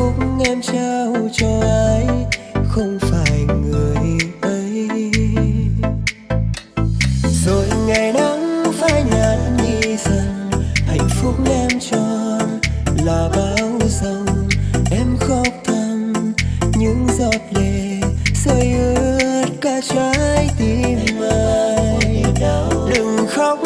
phúc em trao cho ai? Không phải người ấy. Rồi ngày nắng phai nhạt đi dần, hạnh phúc em cho là bao dòng. Em khóc thầm, những giọt lệ rơi ướt cả trái tim anh đừng khóc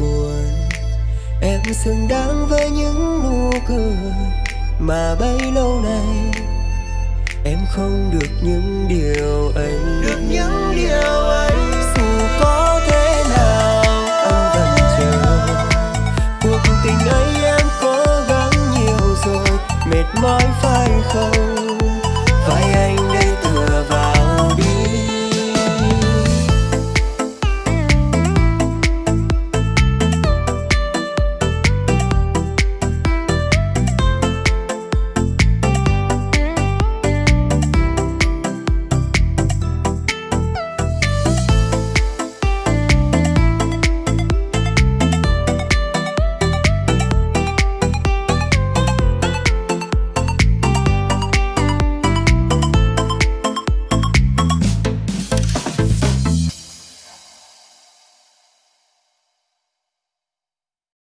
buồn. Em xứng đáng với những nụ cười Mà bấy lâu nay. Em không được những điều ấy.